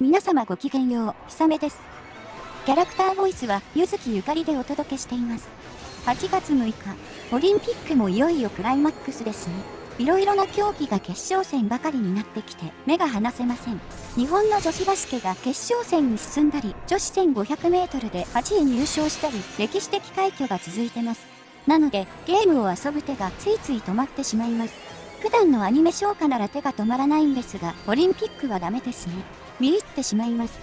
皆様ごきげんよう、ひさめです。キャラクターボイスは、ゆずきゆかりでお届けしています。8月6日、オリンピックもいよいよクライマックスですね。いろいろな競技が決勝戦ばかりになってきて、目が離せません。日本の女子バスケが決勝戦に進んだり、女子1500メートルで8位入賞したり、歴史的快挙が続いてます。なので、ゲームを遊ぶ手がついつい止まってしまいます。普段のアニメ消化なら手が止まらないんですが、オリンピックはダメですね。見入ってしまいます。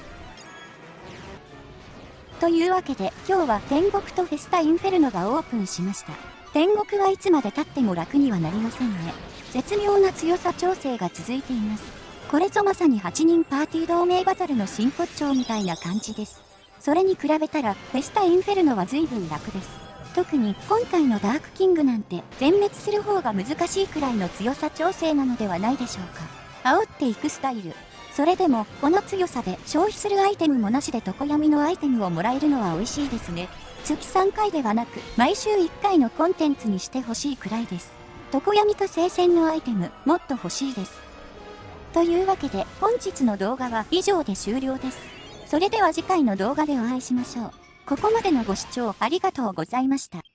というわけで、今日は天国とフェスタインフェルノがオープンしました。天国はいつまで経っても楽にはなりませんね。絶妙な強さ調整が続いています。これぞまさに8人パーティー同盟バトルの真骨頂みたいな感じです。それに比べたら、フェスタインフェルノは随分楽です。特に今回のダークキングなんて全滅する方が難しいくらいの強さ調整なのではないでしょうか。煽っていくスタイル。それでも、この強さで消費するアイテムもなしで常闇のアイテムをもらえるのは美味しいですね。月3回ではなく、毎週1回のコンテンツにしてほしいくらいです。常闇と聖戦のアイテム、もっと欲しいです。というわけで、本日の動画は以上で終了です。それでは次回の動画でお会いしましょう。ここまでのご視聴ありがとうございました。